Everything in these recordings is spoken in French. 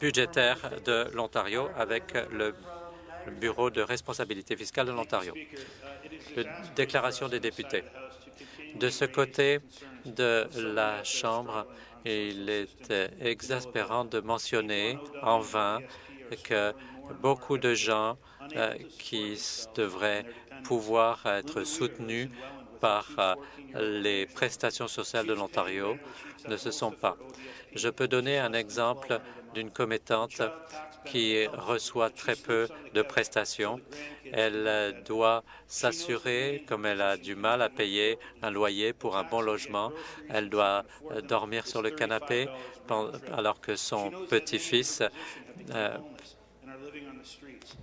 budgétaire de l'Ontario avec le Bureau de responsabilité fiscale de l'Ontario. Déclaration des députés. De ce côté de la Chambre, il est exaspérant de mentionner en vain que beaucoup de gens euh, qui devraient pouvoir être soutenus par euh, les prestations sociales de l'Ontario ne se sont pas. Je peux donner un exemple d'une commettante qui reçoit très peu de prestations. Elle doit s'assurer, comme elle a du mal à payer un loyer pour un bon logement, elle doit dormir sur le canapé alors que son petit-fils euh,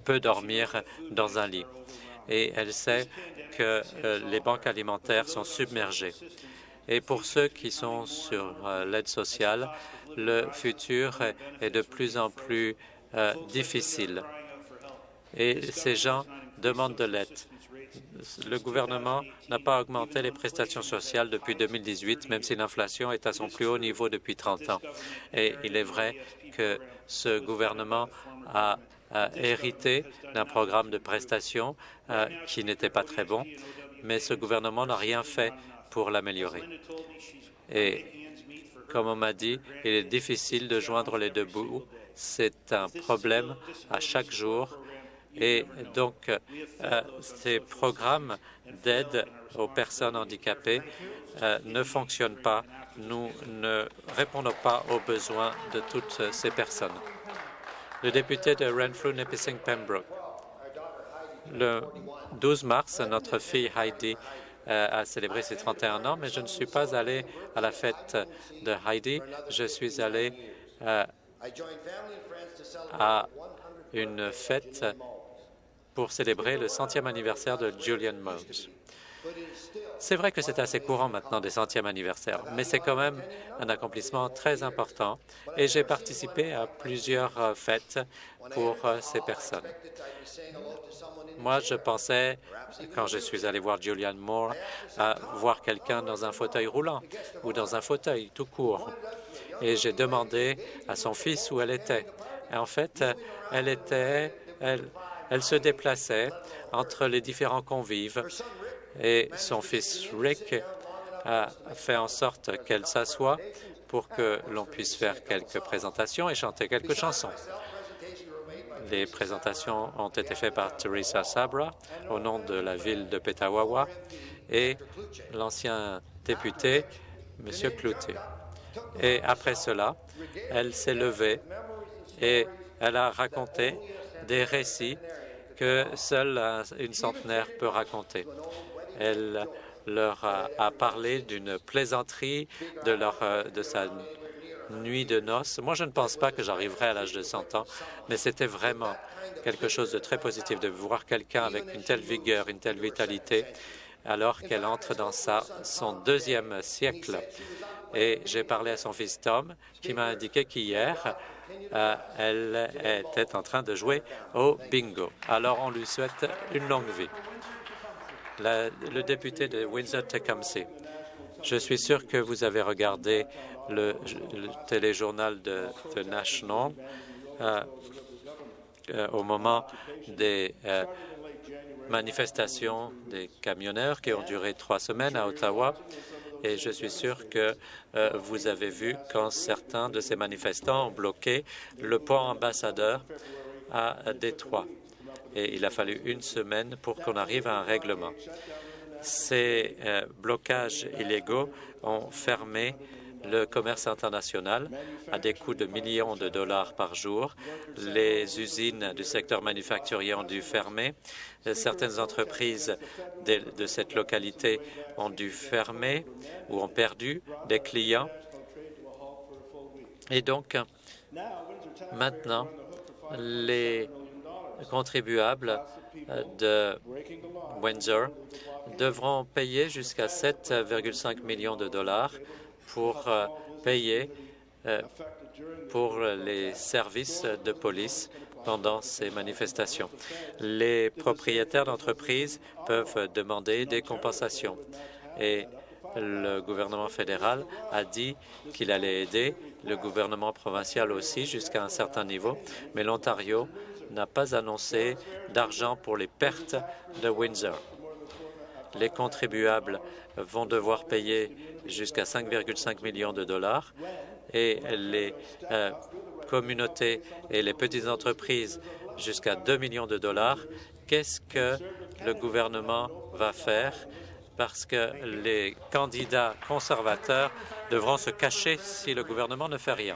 peut dormir dans un lit. Et elle sait que euh, les banques alimentaires sont submergées. Et pour ceux qui sont sur euh, l'aide sociale, le futur est de plus en plus euh, difficile. Et ces gens demandent de l'aide. Le gouvernement n'a pas augmenté les prestations sociales depuis 2018, même si l'inflation est à son plus haut niveau depuis 30 ans. Et il est vrai que ce gouvernement a, hérité d'un programme de prestations euh, qui n'était pas très bon, mais ce gouvernement n'a rien fait pour l'améliorer. Et comme on m'a dit, il est difficile de joindre les deux bouts. C'est un problème à chaque jour. Et donc, euh, ces programmes d'aide aux personnes handicapées euh, ne fonctionnent pas. Nous ne répondons pas aux besoins de toutes ces personnes. Le député de Renfrew, Nipissing, Pembroke. Le 12 mars, notre fille Heidi a célébré ses 31 ans, mais je ne suis pas allé à la fête de Heidi. Je suis allé euh, à une fête pour célébrer le centième anniversaire de Julian Mose. C'est vrai que c'est assez courant maintenant des centièmes anniversaires, mais c'est quand même un accomplissement très important et j'ai participé à plusieurs euh, fêtes pour euh, ces personnes. Moi, je pensais, quand je suis allé voir Julianne Moore, à voir quelqu'un dans un fauteuil roulant ou dans un fauteuil tout court. Et j'ai demandé à son fils où elle était. Et en fait, elle était, elle, elle se déplaçait entre les différents convives et son fils Rick a fait en sorte qu'elle s'assoie pour que l'on puisse faire quelques présentations et chanter quelques chansons. Les présentations ont été faites par Teresa Sabra au nom de la ville de Petawawa et l'ancien député, M. Cloutier. Et après cela, elle s'est levée et elle a raconté des récits que seule une centenaire peut raconter. Elle leur a, parlé d'une plaisanterie de, leur, euh, de sa nuit de noces. Moi, je ne pense pas que j'arriverai à l'âge de 100 ans, mais c'était vraiment quelque chose de très positif de voir quelqu'un avec une telle vigueur, une telle vitalité, alors qu'elle entre dans sa, son deuxième siècle. Et j'ai parlé à son fils Tom, qui m'a indiqué qu'hier, euh, elle était en train de jouer au bingo. Alors, on lui souhaite une longue vie le député de Windsor-Tecumseh. Je suis sûr que vous avez regardé le, téléjournal de National euh, euh, au moment des euh, manifestations des camionneurs qui ont duré trois semaines à Ottawa. Et je suis sûr que vous avez vu quand certains de ces manifestants ont bloqué le pont ambassadeur à Détroit et il a fallu une semaine pour qu'on arrive à un règlement. Ces euh, blocages illégaux ont fermé le commerce international à des coûts de millions de dollars par jour. Les usines du secteur manufacturier ont dû fermer. Certaines entreprises de, de cette localité ont dû fermer ou ont perdu des clients. Et donc, maintenant, les contribuables euh, de Windsor devront payer jusqu'à 7,5 millions de dollars pour euh, payer euh, pour les services de police pendant ces manifestations. Les propriétaires d'entreprises peuvent demander des compensations et Le gouvernement fédéral a dit qu'il allait aider, le gouvernement provincial aussi jusqu'à un certain niveau, mais l'Ontario n'a pas annoncé d'argent pour les pertes de Windsor. Les contribuables vont devoir payer jusqu'à 5,5 millions de dollars et les euh, communautés et les petites entreprises jusqu'à 2 millions de dollars. Qu'est-ce que le gouvernement va faire parce que les candidats conservateurs devront se cacher si le gouvernement ne fait rien.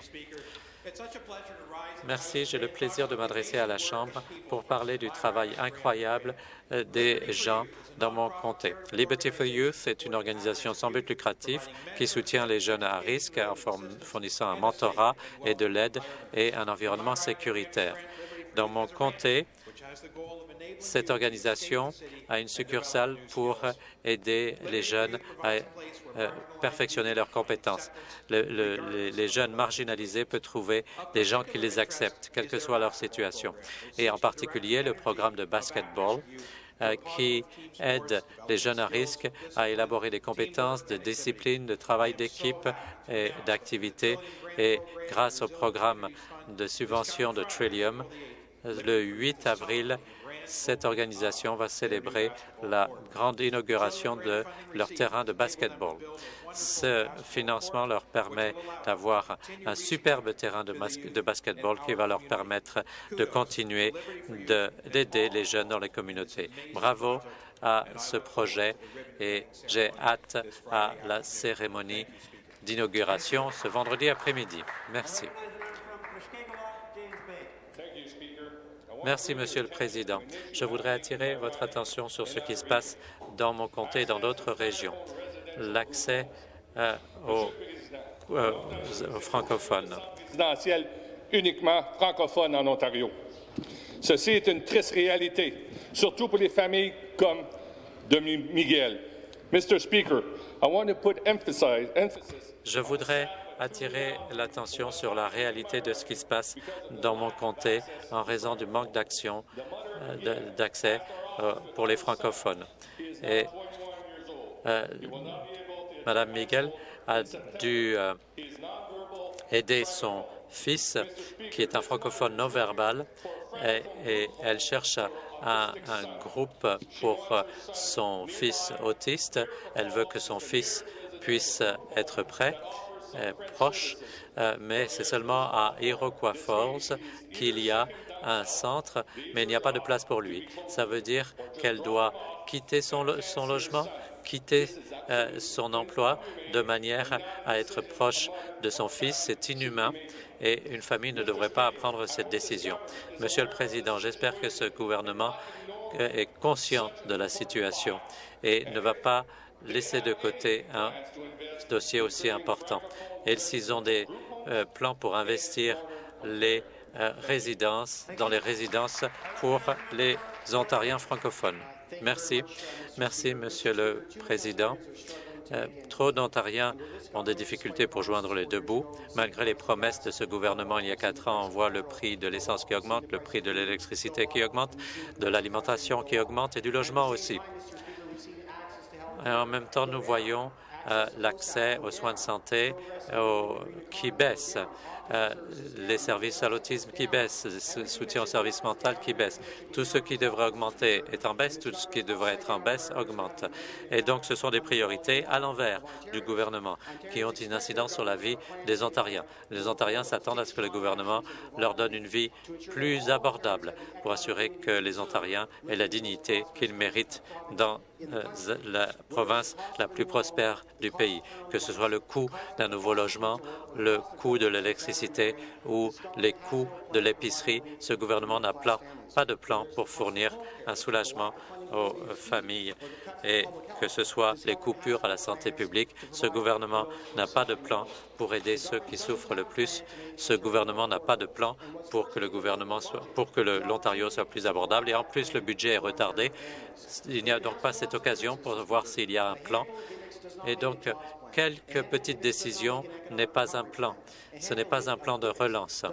Merci. J'ai le plaisir de m'adresser à la Chambre pour parler du travail incroyable euh, des gens dans mon comté. Liberty for Youth est une organisation sans but lucratif qui soutient les jeunes à risque en fournissant un mentorat et de l'aide et un environnement sécuritaire. Dans mon comté, cette organisation a une succursale pour aider les jeunes à euh, perfectionner leurs compétences. les jeunes marginalisés peuvent trouver des gens qui les acceptent, quelle que soit leur situation. Et en particulier, le programme de basketball euh, qui aide les jeunes à risque à élaborer des compétences de discipline, de travail d'équipe et d'activité. Et grâce au programme de subvention de Trillium, le 8 avril, cette organisation va célébrer la grande inauguration de leur terrain de basketball. Ce financement leur permet d'avoir un superbe terrain de, basketball qui va leur permettre de continuer d'aider les jeunes dans les communautés. Bravo à ce projet et j'ai hâte à la cérémonie d'inauguration ce vendredi après-midi. Merci. Merci, Monsieur le Président. Je voudrais attirer votre attention sur ce qui se passe dans mon comté et dans d'autres régions. L'accès euh, euh, aux, francophones. uniquement francophone en Ontario. Ceci est une triste réalité, surtout pour les familles comme de Miguel. Mr. Speaker, I want to put emphasis. Je voudrais attirer l'attention sur la réalité de ce qui se passe dans mon comté en raison du manque d'action euh, d'accès euh, pour les francophones. Et euh, Madame Miguel a dû aider son fils, qui est un francophone non verbal, et, elle cherche un, groupe pour son fils autiste. Elle veut que son fils puisse être prêt euh, proche, euh, mais c'est seulement à Iroquois Falls qu'il y a un centre, mais il n'y a pas de place pour lui. Ça veut dire qu'elle doit quitter son, logement, quitter euh, son emploi de manière à être proche de son fils. C'est inhumain et une famille ne devrait pas prendre cette décision. Monsieur le Président, j'espère que ce gouvernement est conscient de la situation et ne va pas laisser de côté un dossier aussi important. Et s'ils ont des euh, plans pour investir les euh, résidences, dans les résidences pour les Ontariens francophones. Merci. Merci, Monsieur le Président. Euh, trop d'Ontariens ont des difficultés pour joindre les deux bouts. Malgré les promesses de ce gouvernement il y a quatre ans, on voit le prix de l'essence qui augmente, le prix de l'électricité qui augmente, de l'alimentation qui augmente et du logement aussi. En même temps, nous voyons euh, l'accès aux soins de santé qui baisse, les services à l'autisme qui baissent, le soutien au service mental qui baisse. Tout ce qui devrait augmenter est en baisse, tout ce qui devrait être en baisse augmente. Et donc, ce sont des priorités à l'envers du gouvernement qui ont une incidence sur la vie des Ontariens. Les Ontariens s'attendent à ce que le gouvernement leur donne une vie plus abordable pour assurer que les Ontariens aient la dignité qu'ils méritent dans euh, la province la plus prospère du pays, que ce soit le coût d'un nouveau logement, le coût de l'électricité ou les coûts de l'épicerie. Ce gouvernement n'a pas de plan pour fournir un soulagement aux familles et que ce soit les coupures à la santé publique. Ce gouvernement n'a pas de plan pour aider ceux qui souffrent le plus. Ce gouvernement n'a pas de plan pour que le gouvernement soit, pour que l'Ontario soit plus abordable. Et en plus, le budget est retardé. Il n'y a donc pas cette occasion pour voir s'il y a un plan. Et donc, quelques petites décisions n'est pas un plan. Ce n'est pas un plan de relance.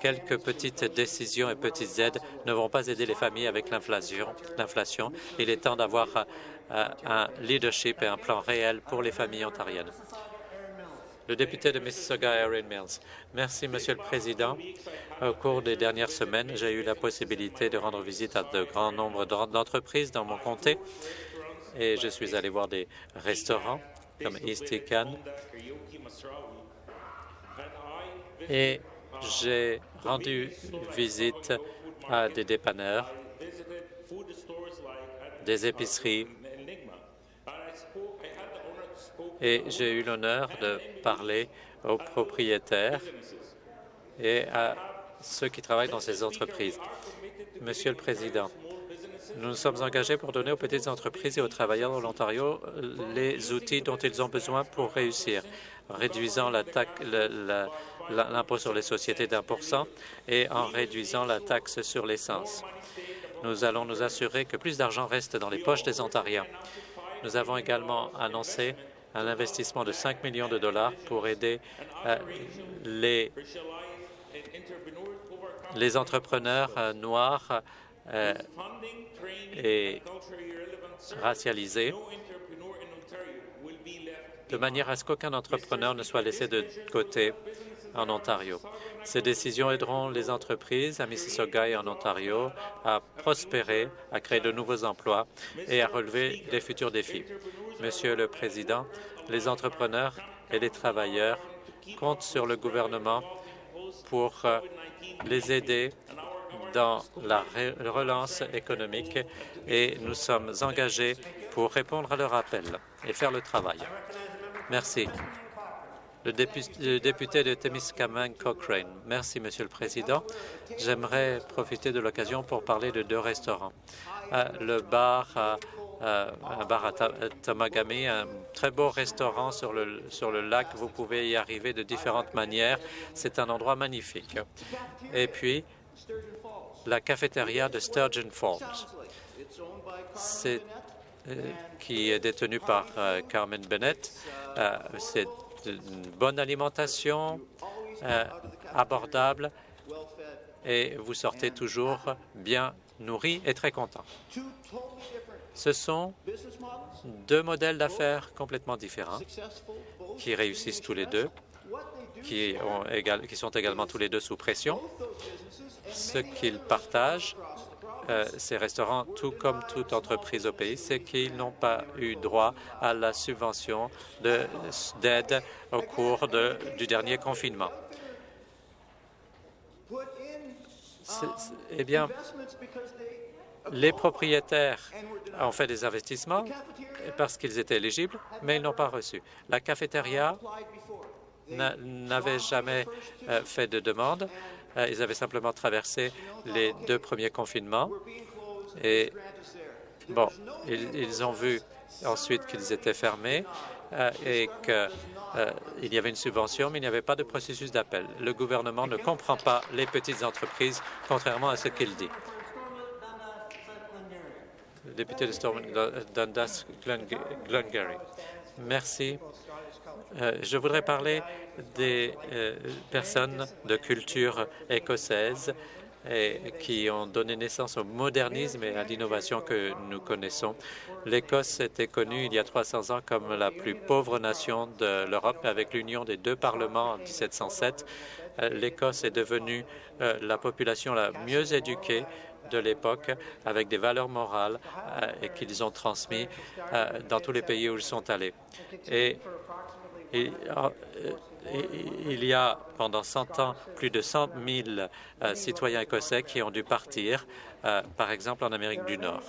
Quelques petites décisions et petites aides ne vont pas aider les familles avec l'inflation. Il est temps d'avoir euh, un leadership et un plan réel pour les familles ontariennes. Le député de Mississauga, Erin Mills. Merci, Monsieur le Président. Au cours des dernières semaines, j'ai eu la possibilité de rendre visite à de grands nombres d'entreprises dans mon comté et je suis allé voir des restaurants comme East et j'ai rendu visite à des dépanneurs, des épiceries, et j'ai eu l'honneur de parler aux propriétaires et à ceux qui travaillent dans ces entreprises. Monsieur le Président, nous nous sommes engagés pour donner aux petites entreprises et aux travailleurs de l'Ontario les outils dont ils ont besoin pour réussir, réduisant l'impôt sur les sociétés d'un pour cent et en réduisant la taxe sur l'essence. Nous allons nous assurer que plus d'argent reste dans les poches des Ontariens. Nous avons également annoncé un investissement de 5 millions de dollars pour aider euh, les, les entrepreneurs euh, noirs euh, et racialisés de manière à ce qu'aucun entrepreneur ne soit laissé de côté en Ontario. Ces décisions aideront les entreprises à Mississauga et en Ontario à prospérer, à créer de nouveaux emplois et à relever les futurs défis. Monsieur le Président, les entrepreneurs et les travailleurs comptent sur le gouvernement pour euh, les aider dans la relance économique et nous sommes engagés pour répondre à leur appel et faire le travail. Merci. Le député de Témiscamingue Cochrane. Merci, Monsieur le Président. J'aimerais profiter de l'occasion pour parler de deux restaurants. Euh, le bar euh, un bar à Tamagami, un très beau restaurant sur le, sur le lac. Vous pouvez y arriver de différentes manières. C'est un endroit magnifique. Et puis, la cafétéria de Sturgeon Falls, euh, qui est détenue par euh, Carmen Bennett. C'est une bonne alimentation, abordable, et vous sortez toujours bien nourri et très content. Ce sont deux modèles d'affaires complètement différents qui réussissent tous les deux, qui, sont également tous les deux sous pression. Ce qu'ils partagent, euh, ces restaurants, tout comme toute entreprise au pays, c'est qu'ils n'ont pas eu droit à la subvention d'aide au cours du dernier confinement. Eh bien, les propriétaires ont fait des investissements parce qu'ils étaient éligibles, mais ils n'ont pas reçu. La cafétéria n'avait jamais euh, fait de demande. Euh, ils avaient simplement traversé les deux premiers confinements. Et bon, ils, ont vu ensuite qu'ils étaient fermés euh, et qu'il y avait une subvention, mais il n'y avait pas de processus d'appel. Le gouvernement ne comprend pas les petites entreprises, contrairement à ce qu'il dit député de Stormont Dundas Glengarry. Merci. Euh, je voudrais parler des euh, personnes de culture écossaise et qui ont donné naissance au modernisme et à l'innovation que nous connaissons. L'Écosse était connue il y a 300 ans comme la plus pauvre nation de l'Europe, avec l'union des deux parlements en 1707. Euh, L'Écosse est devenue la population la mieux éduquée de l'époque avec des valeurs morales euh, qu'ils ont transmis euh, dans tous les pays où ils sont allés. Euh, il y a pendant 100 ans plus de 100 000 citoyens écossais qui ont dû partir, par exemple en Amérique du Nord,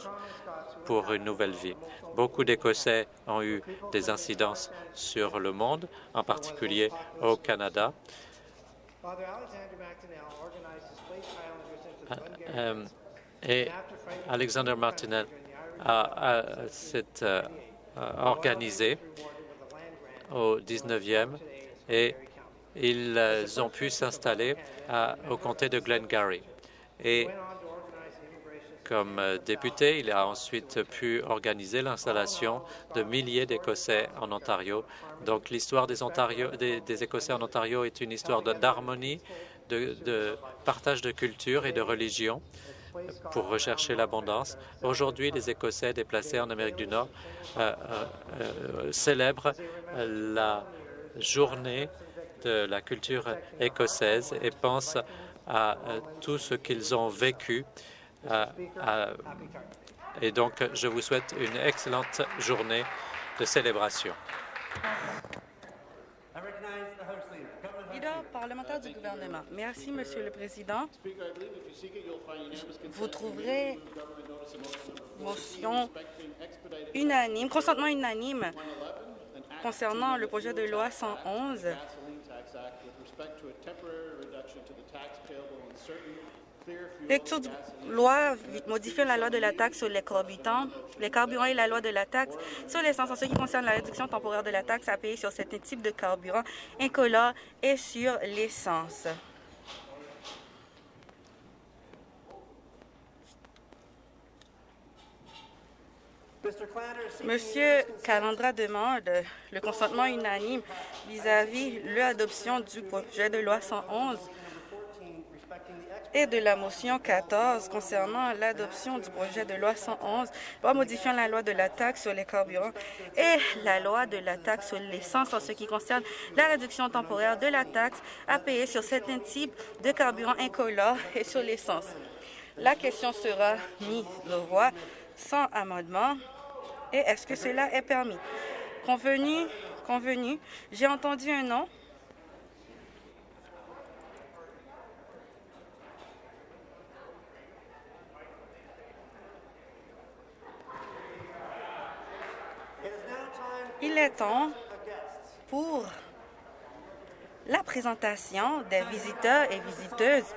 pour une nouvelle vie. Beaucoup d'Écossais ont eu des incidences sur le monde, en particulier au Canada. Et Alexander Martinel s'est euh, organisé au 19e et ils ont pu s'installer au comté de Glengarry. Et Comme député, il a ensuite pu organiser l'installation de milliers d'Écossais en Ontario. Donc l'histoire des, des, des, Écossais en Ontario est une histoire d'harmonie, de, partage de culture et de religion pour rechercher l'abondance. Aujourd'hui, les Écossais déplacés en Amérique du Nord euh, euh, euh, célèbrent la journée de la culture écossaise et pensent à, tout ce qu'ils ont vécu. et donc, je vous souhaite une excellente journée de célébration. Parlementaire du gouvernement. Merci, Monsieur le Président. Vous trouverez motion unanime, consentement unanime concernant le projet de loi 111 Lecture de loi modifiant la loi de la taxe sur les carburants, les carburants et la loi de la taxe sur l'essence en ce qui concerne la réduction temporaire de la taxe à payer sur certains types de carburants incolores et sur l'essence. Monsieur Calandra demande le consentement unanime vis-à-vis -vis l'adoption du projet de loi 111 et de la motion 14 concernant l'adoption du projet de loi 111, loi modifiant la loi de la taxe sur les carburants et la loi de la taxe sur l'essence en ce qui concerne la réduction temporaire de la taxe à payer sur certains types de carburants incolores et sur l'essence. La question sera mise aux voix sans amendement. Et est-ce que cela est permis? Convenu, convenu, j'ai entendu un nom. Temps pour la présentation des visiteurs et visiteuses